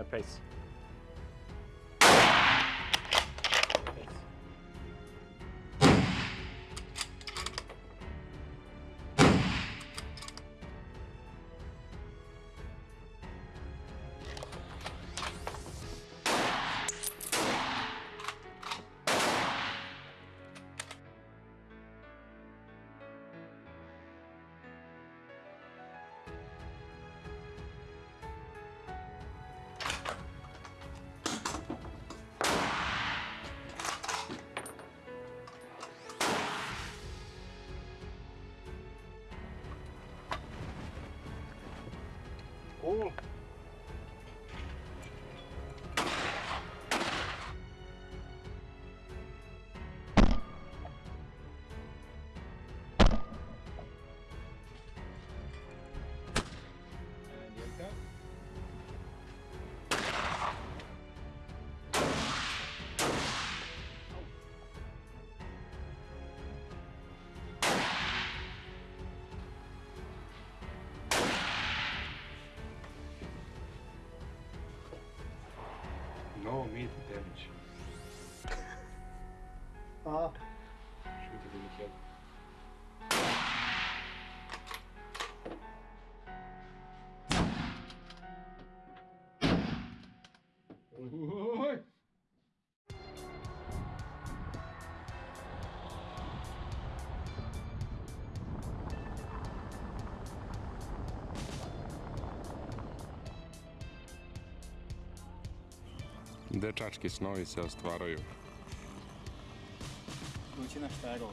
uh, No meat damage. Ja. Skjuter du Mikael? Oj! Dečački snovi se ostvaraju. Kućina šta je ovo,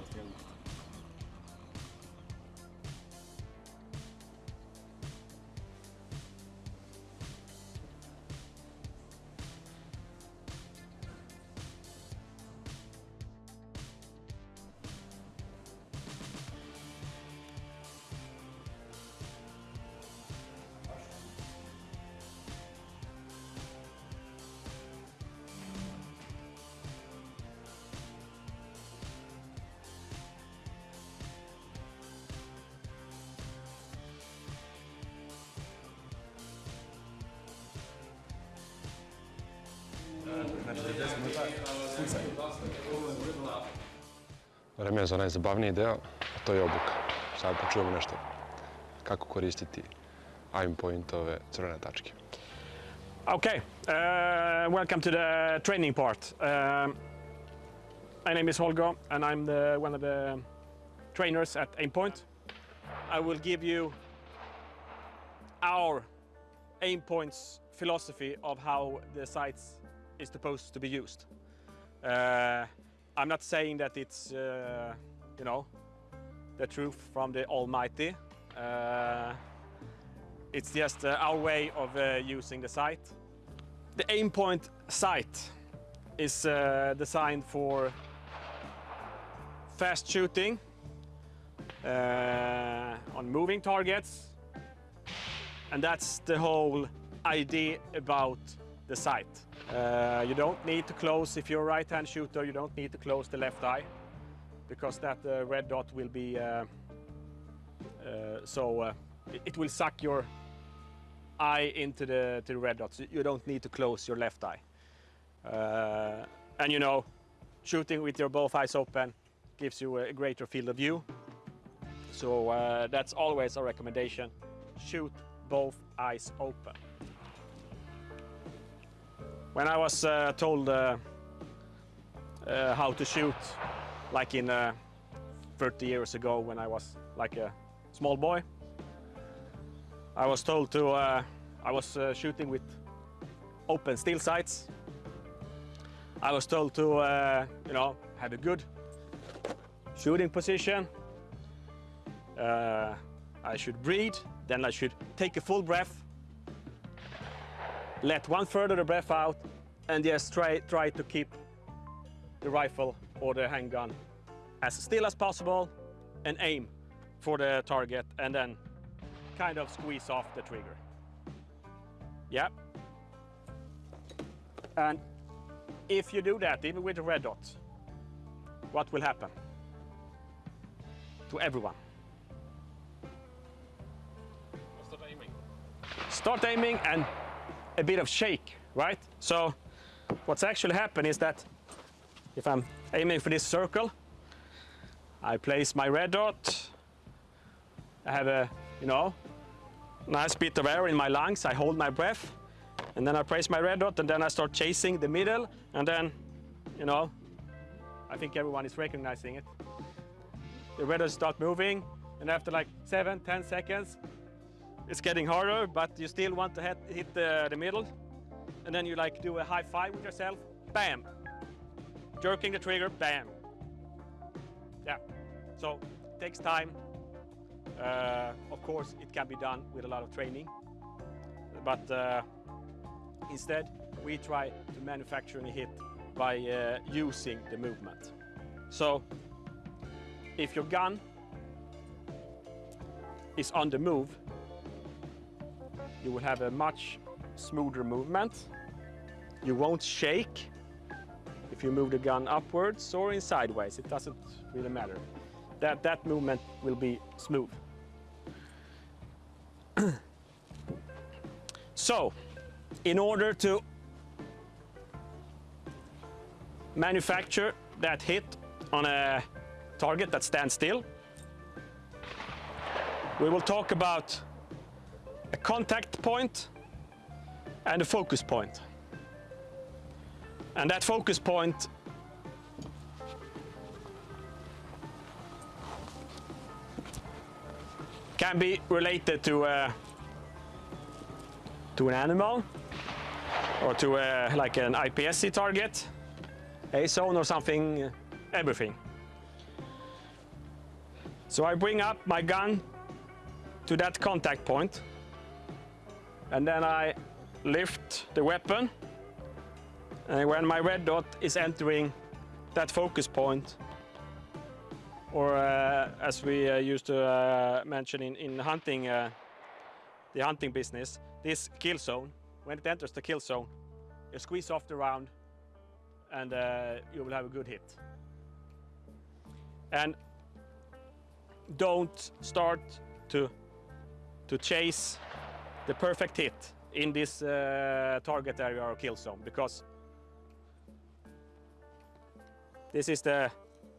Vreme je za najzabavniji deo, a to je obuka. Sad da čujemo nešto kako koristiti aim pointove crvene tačke. Okay, uh, welcome to the training part. Um, my name is Holger and I'm the, one of the trainers at Aimpoint. I will give you our Aimpoint's philosophy of how the sights is supposed to be used. Uh, I'm not saying that it's, uh, you know, the truth from the Almighty. Uh, it's just uh, our way of uh, using the sight. The Aimpoint sight is uh, designed for fast shooting on moving targets. And that's the whole idea about the sight. Uh, you don't need to close, if you're a right-hand shooter, you don't need to close the left eye because that uh, red dot will be, uh, uh, so uh, it- will suck your eye into the, the red dots. You don't need to close your left eye. And you know, shooting with your both eyes open gives you a greater field of view. So that's always a recommendation. Shoot both eyes open. When I was uh, told uh, uh, how to shoot, like in uh, 30 years ago when I was like a small boy, I was told to, uh, I was uh, shooting with open steel sights. I was told to, you know, have a good shooting position. I should breathe, then I should take a full breath, let one third of the breath out, and just try, try to keep the rifle or the handgun as still as possible and aim for the target and then kind of squeeze off the trigger. Yeah. And if you do that, even with the red dot, what will happen? To everyone. Start aiming. Start aiming and a bit of shake, right? So what's actually happened is that if I'm aiming for this circle, I place my red dot. I have a, you know, nice bit of air in my lungs. I hold my breath and then I place my red dot and then I start chasing the middle and then, you know, I think everyone is recognizing it. The red dot start moving and after like seven, 10 seconds, it's getting harder, but you still want to hit, the, the middle. And then you like do a high five with yourself, bam. Jerking the trigger, bam. Yeah, so it takes time. Uh, of course, it can be done with a lot of training. But uh, instead, we try to manufacture a hit by uh, using the movement. So if your gun is on the move, you will have a much smoother movement. You won't shake if you move the gun upwards or in sideways. It doesn't really matter. That, that movement will be smooth. so, in order to manufacture that hit on a target that stands still, we will talk about a contact point and a focus point. And that focus point can be related to uh, to an animal or to uh, like an IPSC target, a zone or something, uh, everything. So I bring up my gun to that contact point and then I lift the weapon. And when my red dot is entering that focus point or uh, as we uh, used to uh, mention in, in hunting uh, the hunting business this kill zone when it enters the kill zone you squeeze off the round and uh, you will have a good hit. And don't start to to chase the perfect hit in this uh, target area or kill zone because this is the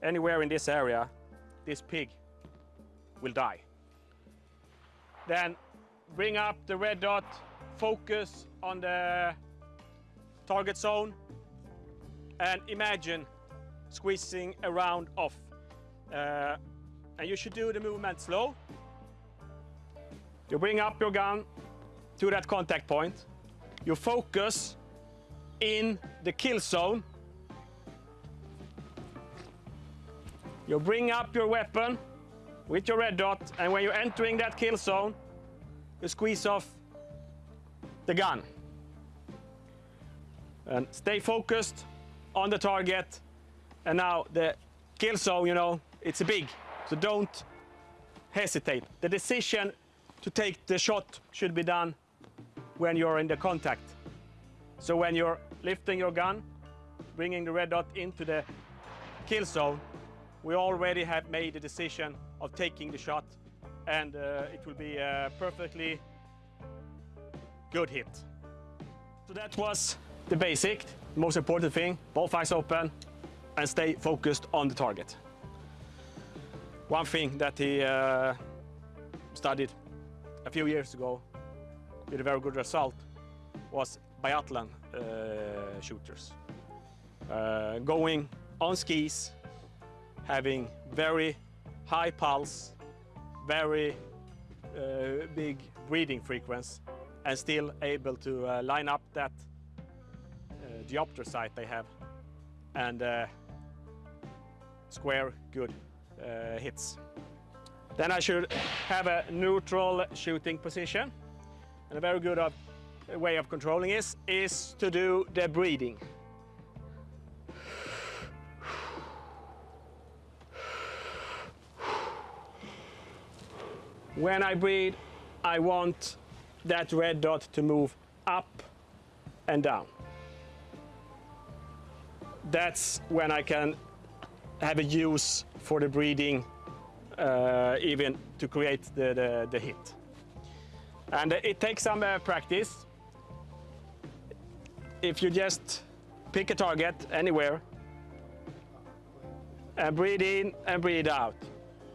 anywhere in this area this pig will die. Then bring up the red dot focus on the target zone and imagine squeezing a round off. Uh, and you should do the movement slow. You bring up your gun to that contact point. You focus in the kill zone. You bring up your weapon with your red dot and when you're entering that kill zone, you squeeze off the gun. And stay focused on the target. And now the kill zone, you know, it's big, so don't hesitate. The decision to take the shot should be done when you're in the contact. So when you're lifting your gun, bringing the red dot into the kill zone, we already have made the decision of taking the shot and uh, it will be a perfectly good hit. So that was the basic, most important thing, both eyes open and stay focused on the target. One thing that he uh, studied a few years ago with a very good result was biathlon uh, shooters. Uh, going on skis, having very high pulse, very uh, big breathing frequency, and still able to uh, line up that diopter sight they have and square good hits. Then I should have a neutral shooting position. And a very good of, way of controlling this is to do the breathing. When I breathe, I want that red dot to move up and down. That's when I can have a use for the breathing uh, even to create the, the, the, hit. And it takes some uh, practice. if you just pick a target anywhere and breathe in and breathe out,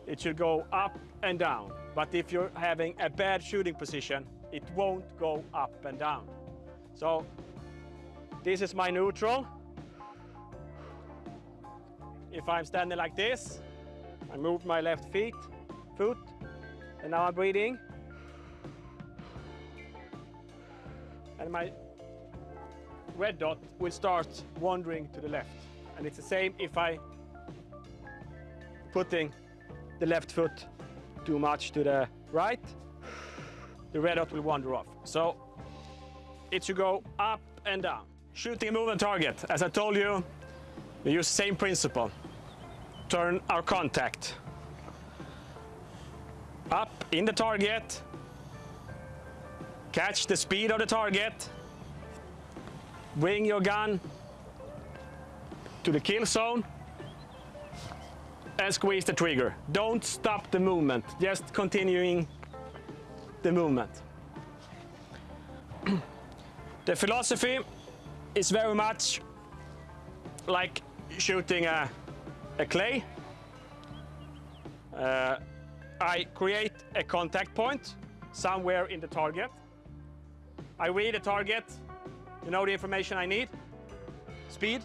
it should go up and down. But if you're having a bad shooting position, it won't go up and down. So this is my neutral. If I'm standing like this, I move my left feet, foot, and now I'm breathing. And my red dot will start wandering to the left. And it's the same if I putting the left foot too much to the right, the red dot will wander off. So it should go up and down. Shooting a moving target, as I told you, we use same principle. Turn our contact up in the target, catch the speed of the target, bring your gun to the kill zone, and squeeze the trigger. Don't stop the movement, just continuing the movement. the philosophy is very much like shooting a, a clay. Uh, I create a contact point somewhere in the target. I read the target, you know the information I need, speed,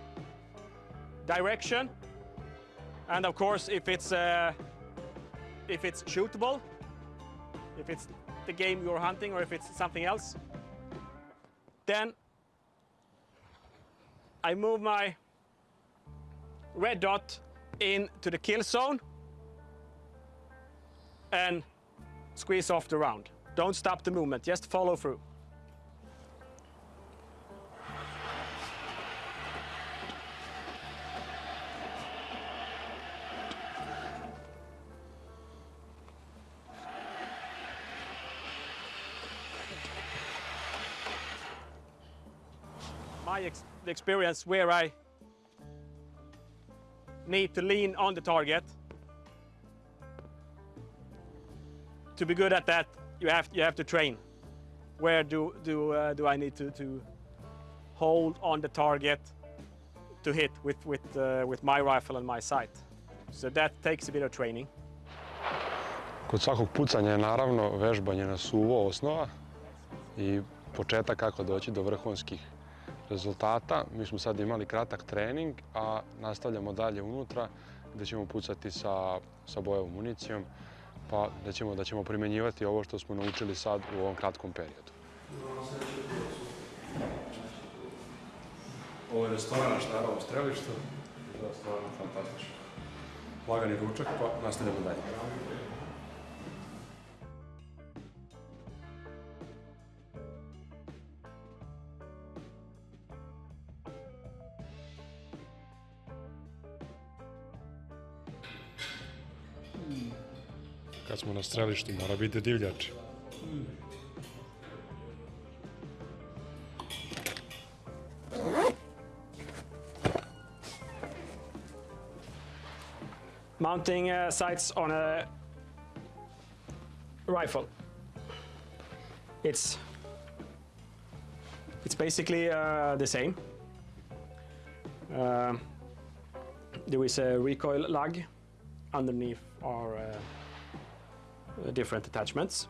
direction, and of course if it's uh, if it's shootable, if it's the game you're hunting or if it's something else, then I move my red dot into the kill zone and squeeze off the round. Don't stop the movement, just follow through. My ex the experience where I need to lean on the target to be good at that, you have you have to train. Where do do uh, do I need to to hold on the target to hit with with uh, with my rifle and my sight? So that takes a bit of training. Kod svakog pucanja je naravno vežbanje na suvo osnova i početak kako doći do vrhunskih rezultata. Mi smo sad imali kratak trening, a nastavljamo dalje unutra gdje ćemo pucati sa, sa bojevom municijom, pa da ćemo, da ćemo primjenjivati ovo što smo naučili sad u ovom kratkom periodu. Ovo je restoran na Štarovom strelištu, stvarno fantastično. Lagani ručak, pa nastavljamo dalje. Strelištu, mora biti divljač. Mounting uh, sights on a rifle. It's it's basically uh, the same. Um there is a recoil lug underneath our uh, different attachments.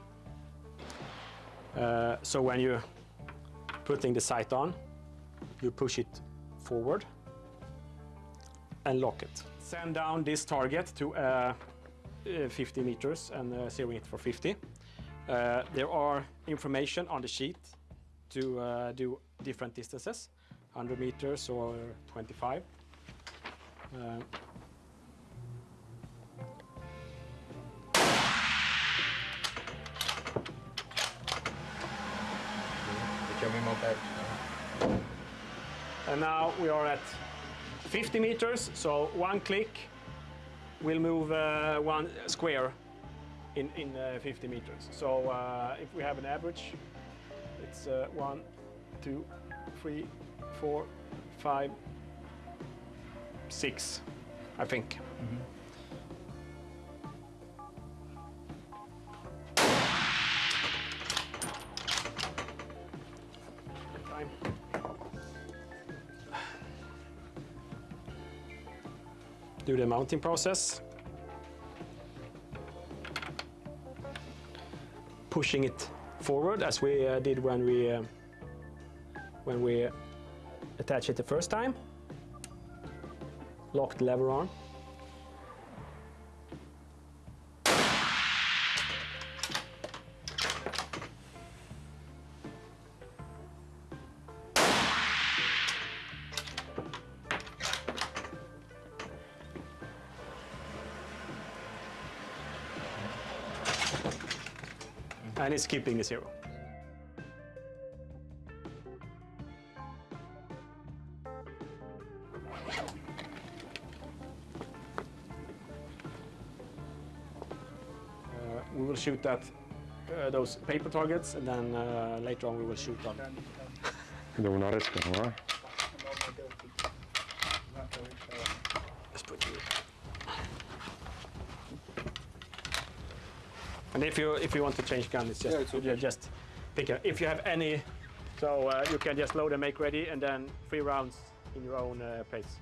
Uh, so when you're putting the sight on, you push it forward and lock it. Send down this target to uh, uh, 50 meters and uh, zeroing it for 50. Uh, there are information on the sheet to uh, do different distances, 100 meters or 25. And now we are at 50 meters, so one click will move uh, one square in, in uh, 50 meters. So uh, if we have an average, it's uh, one, two, three, four, five, six, I think. Time. Do the mounting process. Pushing it forward as we uh, did when we uh, when we attached it the first time. Lock the lever on. And it's keeping the zero. Uh, we will shoot at uh, those paper targets and then uh, later on we will shoot on Idemo na rečkanu, a? Let's put you. And if you if you want to change gun, it's just Yeah, okay. just pick a, if you have any, so uh, you can just load and make ready, and then three rounds in your own uh, pace.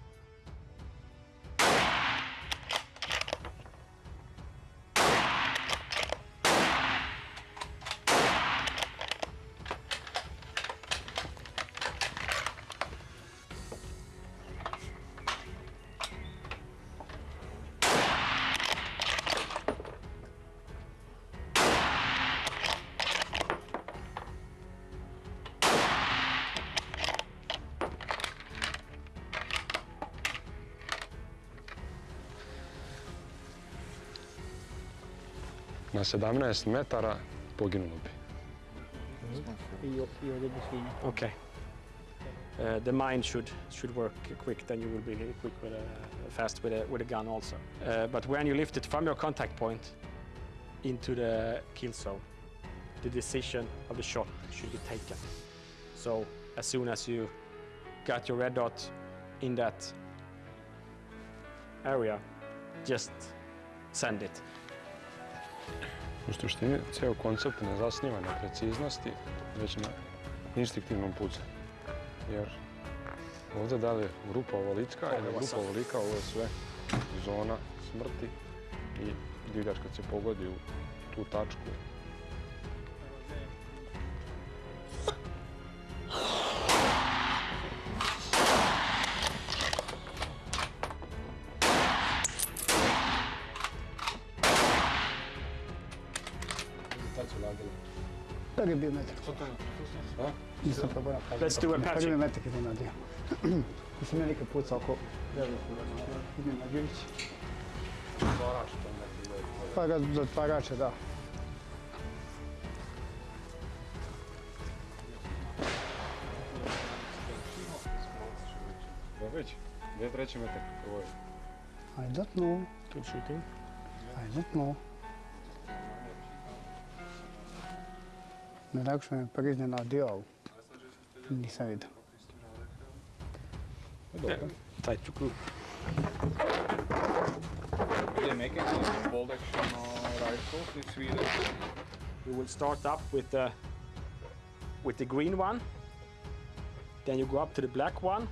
Na 17 metara poginulo bi. Okay. Uh, the mine should should work quick. Then you will be quick with a, fast with a with a gun also. Uh, but when you lift it from your contact point into the kill zone, the decision of the shot should be taken. So as soon as you got your red dot in that area, just send it. U suštini, ceo koncept ne zasniva na preciznosti, već na instinktivnom pucanju. Jer ovdje da li je grupa ovolika ili grupa ovolika, ovo je sve zona smrti i divljač kad se pogodi u tu tačku. биометрика. Не съм пробвал. Let's do a patching. Първи метък един на дия. Не съм велика пуца око. Един на дивич. Пага затварача, да. Вич, две трети метък. I don't know. Good shooting. I don't know. Najlakše me prvi iznenadio, ali nisam vidio. Dobro. Tight to group. Are they making some bolt action rifles in Sweden? We will start up with the with the green one. Then you go up to the black one,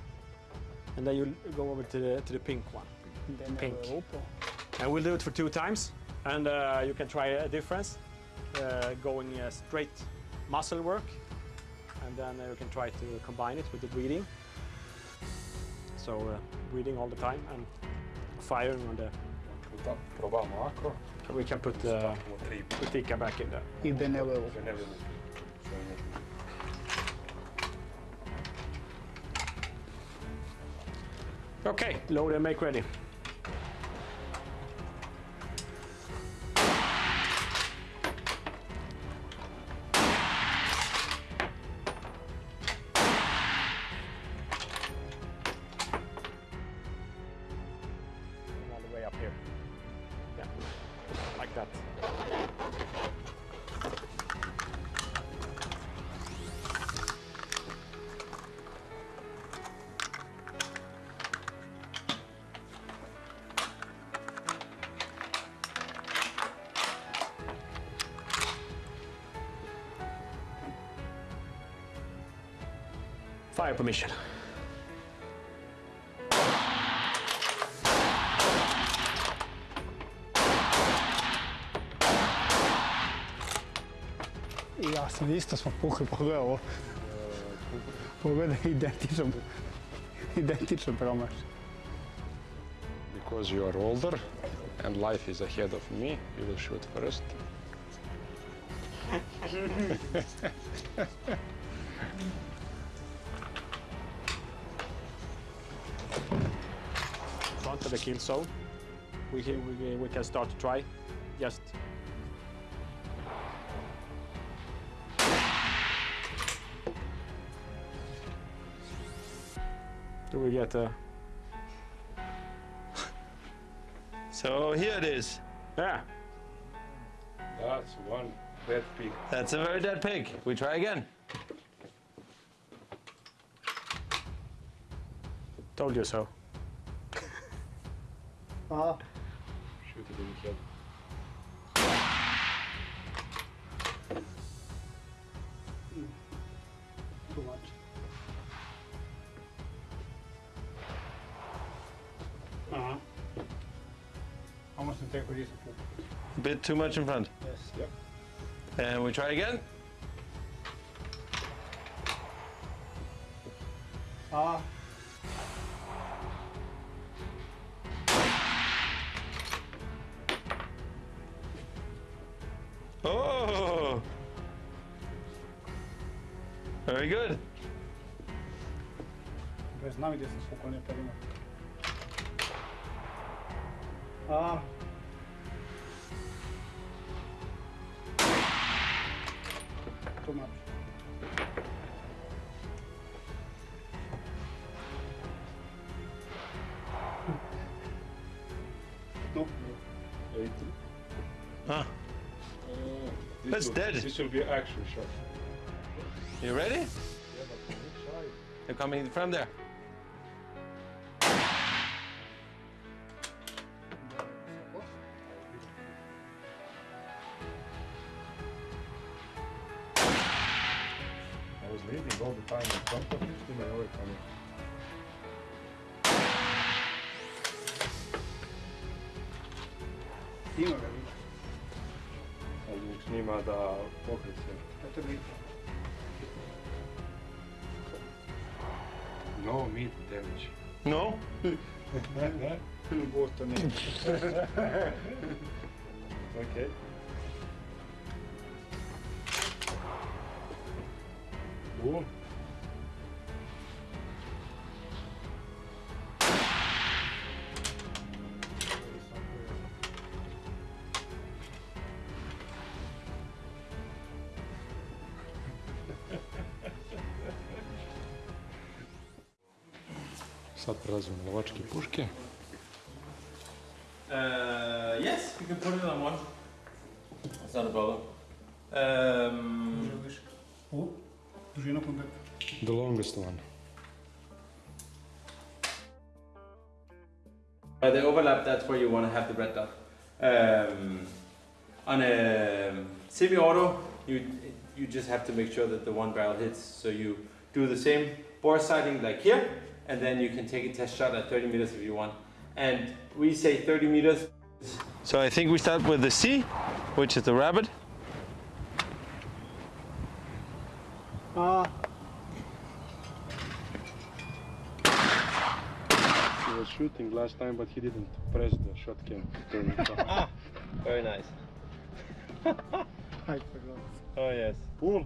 and then you go over to the to the pink one. Den Pink. And we'll do it for two times, and uh, you can try a difference, uh, going uh, straight muscle work, and then uh, you can try to combine it with the breathing. So uh, breathing all the time and firing on the. Da, probamo ako. We can put the put Tikka back in there. I den är uppe. puta, ne vidimo. Što je nužno. Okay, load and make ready. require permission. I ja sam isto smo pukli, pogledaj ovo. Pogledaj, identičan, identičan promaš. Because you are older and life is ahead of me, you will shoot first. the kill zone. We, can- we, we can start to try. Just do we get uh, a So here it is. yeah? That's one dead pig. That's a very dead pig. We try again. Told you so. A, Shoot it in the head. too much. Uh-huh. Almost to take with. A bit too much in front. Yes. Yep. And we try again. A, znam gdje sam spokojno perima. A. No, Huh. Ah. This mm. That's will, dead. This will be action shot. You ready? They're coming from there. No? Gosto ne. Okay. Boom. Sad prelazimo na lovačke puške. Uh, yes, you can put it on one. It's not a problem. Um, U, dužina kontakta. The longest one. By the overlap, that's where you want to have the red dot. Um, on a semi-auto, you you just have to make sure that the one barrel hits. So you do the same bore sighting like here, and then you can take a test shot at 30 meters if you want. And we say 30 meters. So I think we start with the C, which is the rabbit. A, He was shooting last time, but he didn't press the shot cam to turn it off. Ah. Very nice. aj pogledaj. Oh yes. Boom!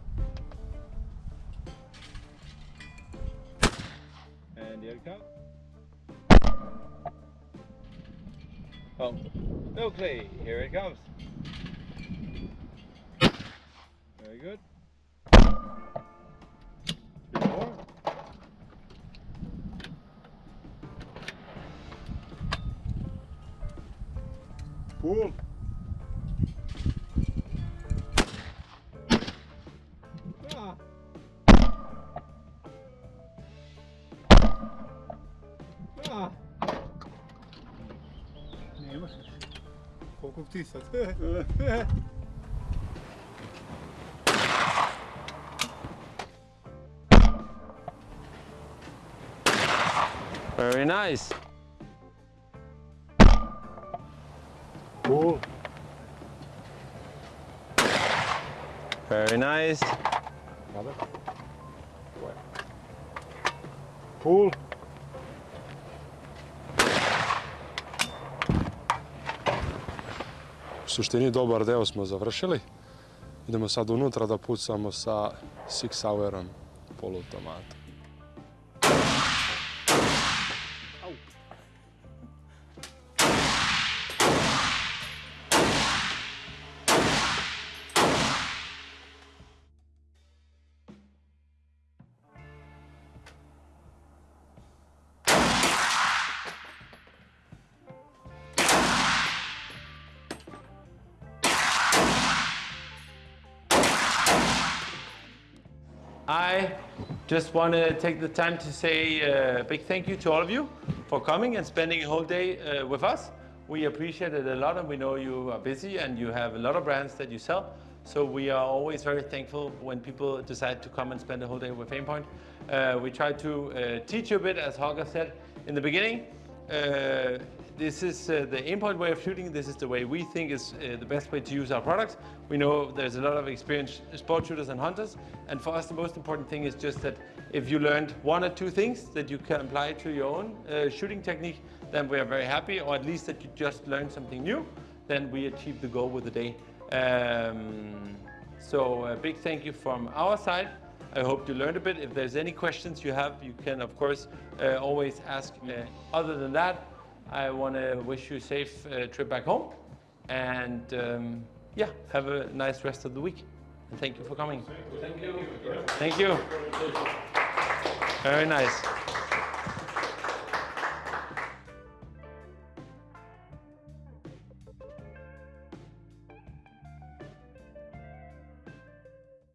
Here it comes. Oh, no. Here it comes. Very good. Three more. Boom! Ti? Very nice. Boom! Very nice. Cool. Suštini dobar deo smo završili. Idemo sad unutra da pucamo sa Six hourom poluautomatom. Just want to take the time to say a big thank you to all of you for coming and spending a whole day uh, with us. We appreciate it a lot and we know you are busy and you have a lot of brands that you sell. So we are always very thankful when people decide to come and spend a whole day with Aimpoint. Uh, we try to uh, teach you a bit, as Holger said in the beginning. Uh, this is uh, the Aimpoint way of shooting. This is the way we think is uh, the best way to use our products. We know there's a lot of experienced sport shooters and hunters. And for us, the most important thing is just that if you learned one or two things that you can apply to your own uh, shooting technique, then we are very happy, or at least that you just learned something new, then we achieve the goal with the day. Um, so a big thank you from our side. I hope you learned a bit. If there's any questions you have, you can of course uh, always ask. Uh, other than that, I want to wish you a safe uh, trip back home, and um, yeah, have a nice rest of the week. And thank you for coming. Thank you. Thank you. Very nice.